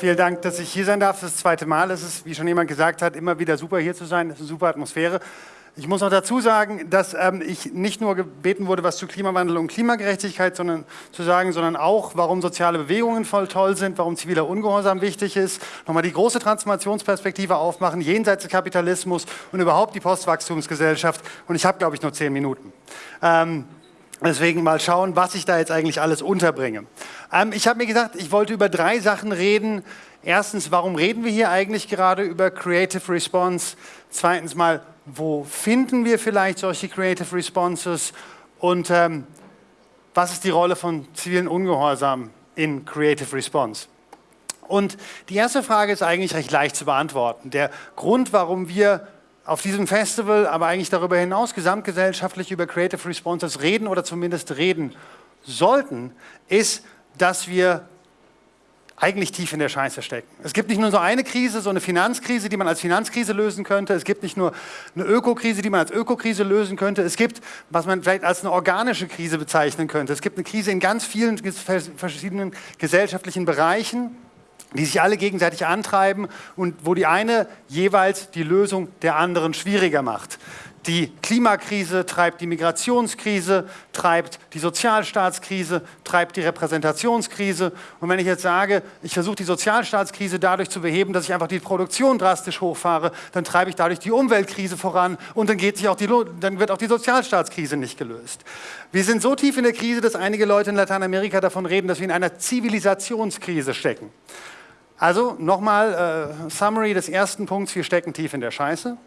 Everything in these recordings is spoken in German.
Vielen Dank, dass ich hier sein darf. Das zweite Mal. Es ist, wie schon jemand gesagt hat, immer wieder super hier zu sein. Es ist eine super Atmosphäre. Ich muss noch dazu sagen, dass ähm, ich nicht nur gebeten wurde, was zu Klimawandel und Klimagerechtigkeit sondern, zu sagen, sondern auch, warum soziale Bewegungen voll toll sind, warum ziviler Ungehorsam wichtig ist, nochmal die große Transformationsperspektive aufmachen, jenseits des Kapitalismus und überhaupt die Postwachstumsgesellschaft. Und ich habe, glaube ich, nur zehn Minuten. Ähm, Deswegen mal schauen, was ich da jetzt eigentlich alles unterbringe. Ähm, ich habe mir gesagt, ich wollte über drei Sachen reden. Erstens, warum reden wir hier eigentlich gerade über Creative Response? Zweitens mal, wo finden wir vielleicht solche Creative Responses und ähm, was ist die Rolle von zivilen Ungehorsam in Creative Response? Und die erste Frage ist eigentlich recht leicht zu beantworten. Der Grund, warum wir auf diesem Festival, aber eigentlich darüber hinaus gesamtgesellschaftlich über Creative Responses reden oder zumindest reden sollten, ist, dass wir eigentlich tief in der Scheiße stecken. Es gibt nicht nur so eine Krise, so eine Finanzkrise, die man als Finanzkrise lösen könnte. Es gibt nicht nur eine Ökokrise, die man als Ökokrise lösen könnte. Es gibt, was man vielleicht als eine organische Krise bezeichnen könnte. Es gibt eine Krise in ganz vielen verschiedenen gesellschaftlichen Bereichen die sich alle gegenseitig antreiben und wo die eine jeweils die Lösung der anderen schwieriger macht. Die Klimakrise treibt die Migrationskrise, treibt die Sozialstaatskrise, treibt die Repräsentationskrise. Und wenn ich jetzt sage, ich versuche die Sozialstaatskrise dadurch zu beheben, dass ich einfach die Produktion drastisch hochfahre, dann treibe ich dadurch die Umweltkrise voran und dann, geht sich auch die, dann wird auch die Sozialstaatskrise nicht gelöst. Wir sind so tief in der Krise, dass einige Leute in Lateinamerika davon reden, dass wir in einer Zivilisationskrise stecken. Also nochmal äh, Summary des ersten Punkts, wir stecken tief in der Scheiße.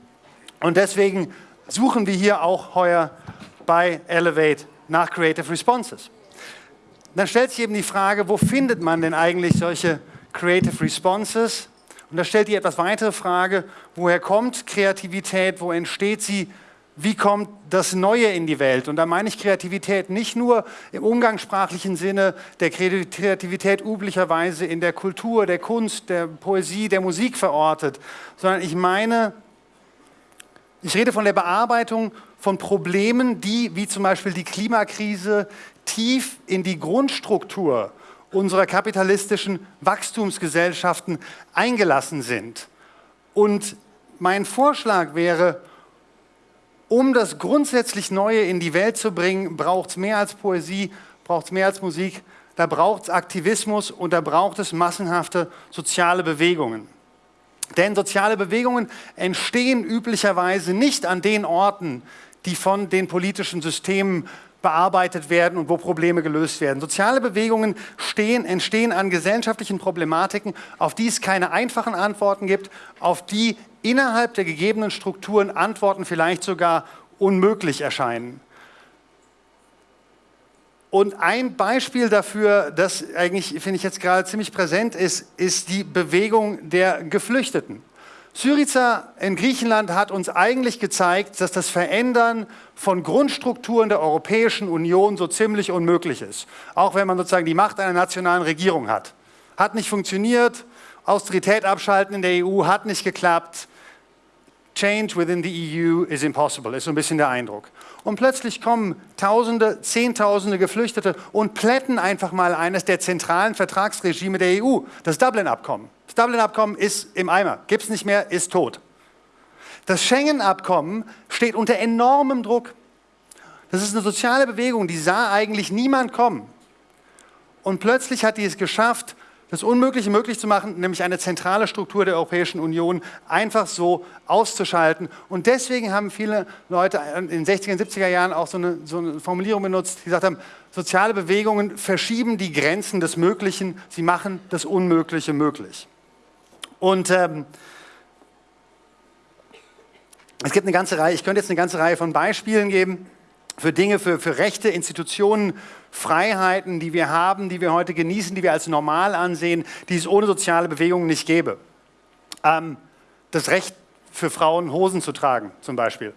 Und deswegen suchen wir hier auch heuer bei Elevate nach Creative Responses. Dann stellt sich eben die Frage, wo findet man denn eigentlich solche Creative Responses? Und da stellt die etwas weitere Frage, woher kommt Kreativität, wo entsteht sie, wie kommt das Neue in die Welt? Und da meine ich Kreativität nicht nur im umgangssprachlichen Sinne der Kreativität üblicherweise in der Kultur, der Kunst, der Poesie, der Musik verortet, sondern ich meine ich rede von der Bearbeitung von Problemen, die, wie zum Beispiel die Klimakrise, tief in die Grundstruktur unserer kapitalistischen Wachstumsgesellschaften eingelassen sind. Und mein Vorschlag wäre, um das grundsätzlich Neue in die Welt zu bringen, braucht es mehr als Poesie, braucht es mehr als Musik, da braucht es Aktivismus und da braucht es massenhafte soziale Bewegungen. Denn soziale Bewegungen entstehen üblicherweise nicht an den Orten, die von den politischen Systemen bearbeitet werden und wo Probleme gelöst werden. Soziale Bewegungen stehen, entstehen an gesellschaftlichen Problematiken, auf die es keine einfachen Antworten gibt, auf die innerhalb der gegebenen Strukturen Antworten vielleicht sogar unmöglich erscheinen. Und ein Beispiel dafür, das eigentlich, finde ich jetzt gerade ziemlich präsent ist, ist die Bewegung der Geflüchteten. Syriza in Griechenland hat uns eigentlich gezeigt, dass das Verändern von Grundstrukturen der Europäischen Union so ziemlich unmöglich ist. Auch wenn man sozusagen die Macht einer nationalen Regierung hat. Hat nicht funktioniert, Austerität abschalten in der EU hat nicht geklappt, Change within the EU is impossible, ist so ein bisschen der Eindruck. Und plötzlich kommen Tausende, Zehntausende Geflüchtete und plätten einfach mal eines der zentralen Vertragsregime der EU, das Dublin-Abkommen. Das Dublin-Abkommen ist im Eimer, gibt es nicht mehr, ist tot. Das Schengen-Abkommen steht unter enormem Druck. Das ist eine soziale Bewegung, die sah eigentlich niemand kommen. Und plötzlich hat die es geschafft, das Unmögliche möglich zu machen, nämlich eine zentrale Struktur der Europäischen Union einfach so auszuschalten. Und deswegen haben viele Leute in den 60er und 70er Jahren auch so eine, so eine Formulierung benutzt, die gesagt haben, soziale Bewegungen verschieben die Grenzen des Möglichen, sie machen das Unmögliche möglich. Und ähm, es gibt eine ganze Reihe, ich könnte jetzt eine ganze Reihe von Beispielen geben für Dinge, für, für Rechte, Institutionen, Freiheiten, die wir haben, die wir heute genießen, die wir als normal ansehen, die es ohne soziale Bewegungen nicht gäbe. Ähm, das Recht für Frauen, Hosen zu tragen, zum Beispiel.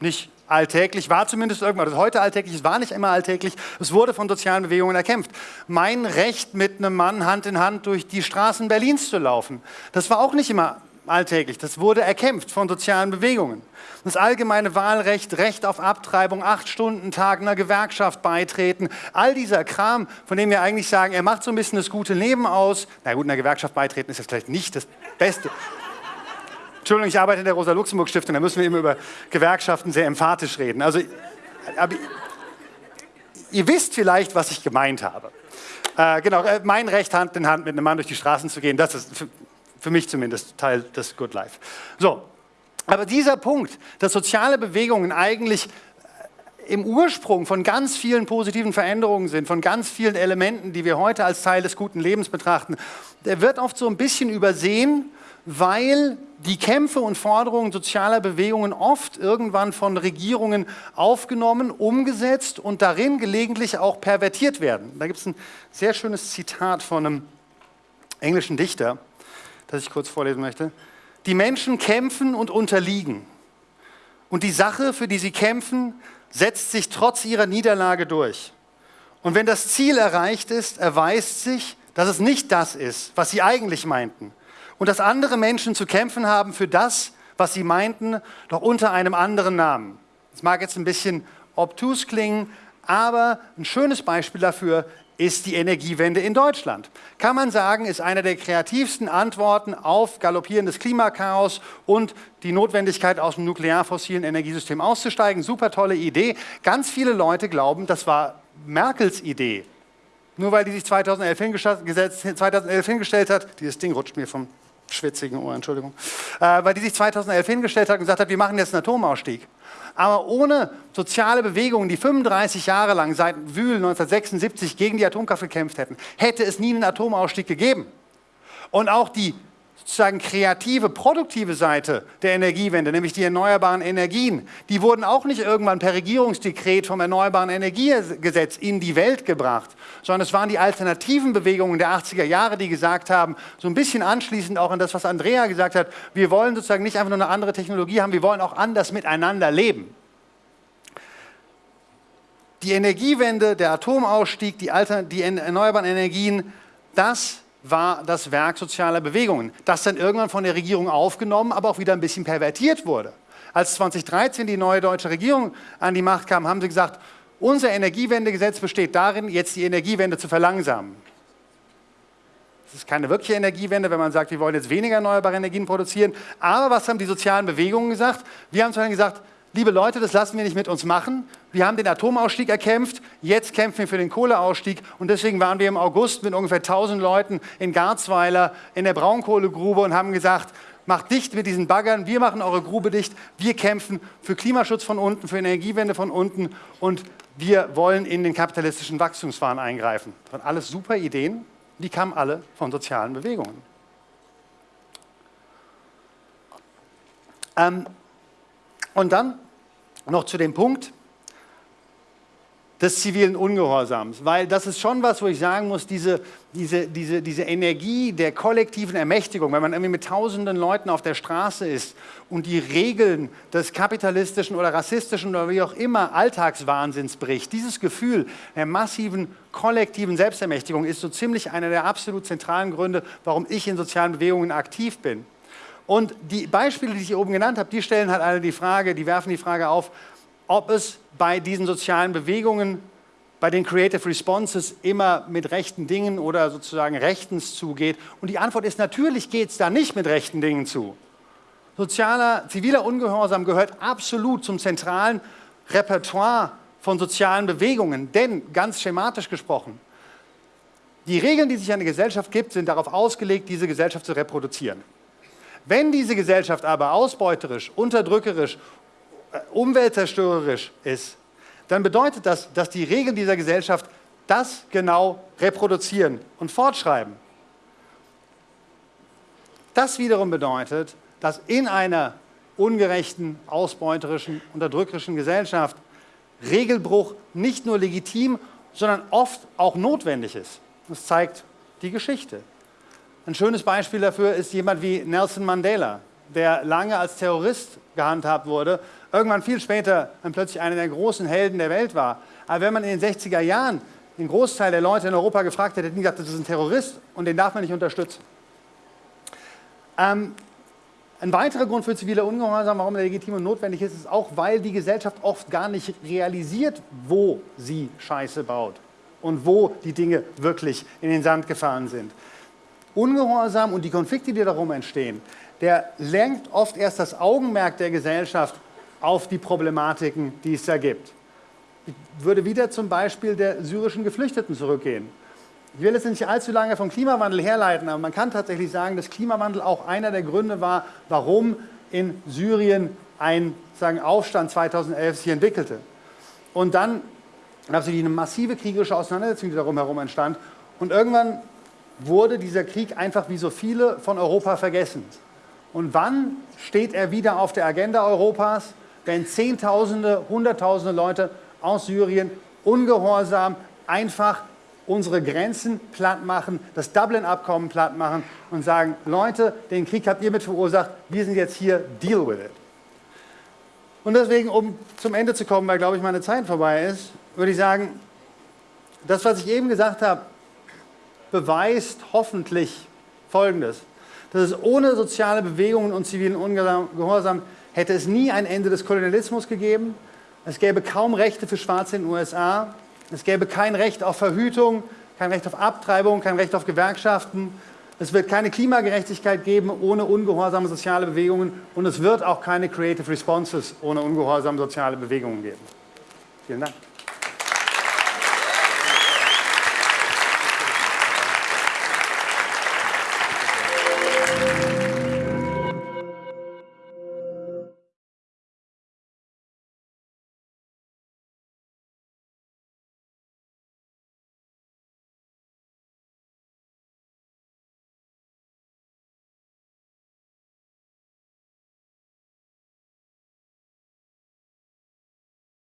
Nicht alltäglich, war zumindest irgendwann, das heute alltäglich, es war nicht immer alltäglich, es wurde von sozialen Bewegungen erkämpft. Mein Recht, mit einem Mann Hand in Hand durch die Straßen Berlins zu laufen, das war auch nicht immer alltäglich. Das wurde erkämpft von sozialen Bewegungen. Das allgemeine Wahlrecht, Recht auf Abtreibung, acht Stunden Tag einer Gewerkschaft beitreten, all dieser Kram, von dem wir eigentlich sagen, er macht so ein bisschen das gute Leben aus. Na gut, einer Gewerkschaft beitreten ist jetzt vielleicht nicht das Beste. Entschuldigung, ich arbeite in der Rosa-Luxemburg-Stiftung, da müssen wir immer über Gewerkschaften sehr emphatisch reden. Also, aber ihr wisst vielleicht, was ich gemeint habe. Äh, genau, äh, mein Recht, Hand in Hand mit einem Mann durch die Straßen zu gehen, das ist für, mich zumindest Teil des Good Life. So, aber dieser Punkt, dass soziale Bewegungen eigentlich äh, im Ursprung von ganz vielen positiven Veränderungen sind, von ganz vielen Elementen, die wir heute als Teil des guten Lebens betrachten, der wird oft so ein bisschen übersehen, weil die Kämpfe und Forderungen sozialer Bewegungen oft irgendwann von Regierungen aufgenommen, umgesetzt und darin gelegentlich auch pervertiert werden. Da gibt es ein sehr schönes Zitat von einem englischen Dichter, das ich kurz vorlesen möchte. Die Menschen kämpfen und unterliegen. Und die Sache, für die sie kämpfen, setzt sich trotz ihrer Niederlage durch. Und wenn das Ziel erreicht ist, erweist sich, dass es nicht das ist, was sie eigentlich meinten. Und dass andere Menschen zu kämpfen haben für das, was sie meinten, doch unter einem anderen Namen. Das mag jetzt ein bisschen obtus klingen, aber ein schönes Beispiel dafür ist die Energiewende in Deutschland. Kann man sagen, ist eine der kreativsten Antworten auf galoppierendes Klimakaos und die Notwendigkeit, aus dem nuklearfossilen Energiesystem auszusteigen. Super tolle Idee. Ganz viele Leute glauben, das war Merkels Idee. Nur weil die sich 2011, 2011 hingestellt hat, dieses Ding rutscht mir vom schwitzigen Ohr, Entschuldigung, äh, weil die sich 2011 hingestellt hat und gesagt hat, wir machen jetzt einen Atomausstieg. Aber ohne soziale Bewegungen, die 35 Jahre lang seit Wühl 1976 gegen die Atomkraft gekämpft hätten, hätte es nie einen Atomausstieg gegeben. Und auch die sozusagen kreative, produktive Seite der Energiewende, nämlich die erneuerbaren Energien, die wurden auch nicht irgendwann per Regierungsdekret vom Erneuerbaren Energiegesetz in die Welt gebracht, sondern es waren die alternativen Bewegungen der 80er Jahre, die gesagt haben, so ein bisschen anschließend auch an das, was Andrea gesagt hat, wir wollen sozusagen nicht einfach nur eine andere Technologie haben, wir wollen auch anders miteinander leben. Die Energiewende, der Atomausstieg, die, Alter, die erneuerbaren Energien, das war das Werk sozialer Bewegungen, das dann irgendwann von der Regierung aufgenommen, aber auch wieder ein bisschen pervertiert wurde. Als 2013 die neue deutsche Regierung an die Macht kam, haben sie gesagt, unser Energiewendegesetz besteht darin, jetzt die Energiewende zu verlangsamen. Das ist keine wirkliche Energiewende, wenn man sagt, wir wollen jetzt weniger erneuerbare Energien produzieren. Aber was haben die sozialen Bewegungen gesagt? Wir haben zu gesagt, liebe Leute, das lassen wir nicht mit uns machen. Wir haben den Atomausstieg erkämpft, jetzt kämpfen wir für den Kohleausstieg und deswegen waren wir im August mit ungefähr 1000 Leuten in Garzweiler in der Braunkohlegrube und haben gesagt, macht dicht mit diesen Baggern, wir machen eure Grube dicht, wir kämpfen für Klimaschutz von unten, für Energiewende von unten und wir wollen in den kapitalistischen Wachstumswahn eingreifen. Das waren alles super Ideen, die kamen alle von sozialen Bewegungen. Ähm, und dann noch zu dem Punkt des zivilen Ungehorsams, weil das ist schon was, wo ich sagen muss, diese, diese, diese, diese Energie der kollektiven Ermächtigung, wenn man irgendwie mit tausenden Leuten auf der Straße ist und die Regeln des kapitalistischen oder rassistischen oder wie auch immer Alltagswahnsinns bricht, dieses Gefühl der massiven kollektiven Selbstermächtigung ist so ziemlich einer der absolut zentralen Gründe, warum ich in sozialen Bewegungen aktiv bin. Und die Beispiele, die ich hier oben genannt habe, die stellen halt alle die Frage, die werfen die Frage auf, ob es bei diesen sozialen Bewegungen, bei den Creative Responses immer mit rechten Dingen oder sozusagen rechtens zugeht. Und die Antwort ist, natürlich geht es da nicht mit rechten Dingen zu. Sozialer, ziviler Ungehorsam gehört absolut zum zentralen Repertoire von sozialen Bewegungen. Denn, ganz schematisch gesprochen, die Regeln, die sich eine Gesellschaft gibt, sind darauf ausgelegt, diese Gesellschaft zu reproduzieren. Wenn diese Gesellschaft aber ausbeuterisch, unterdrückerisch, äh, umweltzerstörerisch ist, dann bedeutet das, dass die Regeln dieser Gesellschaft das genau reproduzieren und fortschreiben. Das wiederum bedeutet, dass in einer ungerechten, ausbeuterischen, unterdrückerischen Gesellschaft Regelbruch nicht nur legitim, sondern oft auch notwendig ist. Das zeigt die Geschichte. Ein schönes Beispiel dafür ist jemand wie Nelson Mandela, der lange als Terrorist gehandhabt wurde, irgendwann viel später dann plötzlich einer der großen Helden der Welt war. Aber wenn man in den 60er Jahren den Großteil der Leute in Europa gefragt hätte, hätten die gesagt, das ist ein Terrorist und den darf man nicht unterstützen. Ähm, Ein weiterer Grund für zivile Ungehorsam, warum er legitim und notwendig ist, ist auch, weil die Gesellschaft oft gar nicht realisiert, wo sie Scheiße baut und wo die Dinge wirklich in den Sand gefahren sind. Ungehorsam und die Konflikte, die darum entstehen, der lenkt oft erst das Augenmerk der Gesellschaft auf die Problematiken, die es da gibt. Ich würde wieder zum Beispiel der syrischen Geflüchteten zurückgehen. Ich will jetzt nicht allzu lange vom Klimawandel herleiten, aber man kann tatsächlich sagen, dass Klimawandel auch einer der Gründe war, warum in Syrien ein sagen, Aufstand 2011 sich entwickelte. Und dann gab es eine massive kriegerische Auseinandersetzung, die darum herum entstand. Und irgendwann wurde dieser Krieg einfach wie so viele von Europa vergessen. Und wann steht er wieder auf der Agenda Europas? Wenn Zehntausende, Hunderttausende Leute aus Syrien ungehorsam einfach unsere Grenzen platt machen, das Dublin-Abkommen platt machen und sagen, Leute, den Krieg habt ihr mit verursacht, wir sind jetzt hier, deal with it. Und deswegen, um zum Ende zu kommen, weil, glaube ich, meine Zeit vorbei ist, würde ich sagen, das, was ich eben gesagt habe, beweist hoffentlich Folgendes, dass es ohne soziale Bewegungen und zivilen Ungehorsam hätte es nie ein Ende des Kolonialismus gegeben, es gäbe kaum Rechte für Schwarze in den USA. Es gäbe kein Recht auf Verhütung, kein Recht auf Abtreibung, kein Recht auf Gewerkschaften. Es wird keine Klimagerechtigkeit geben ohne ungehorsame soziale Bewegungen und es wird auch keine Creative Responses ohne ungehorsame soziale Bewegungen geben. Vielen Dank.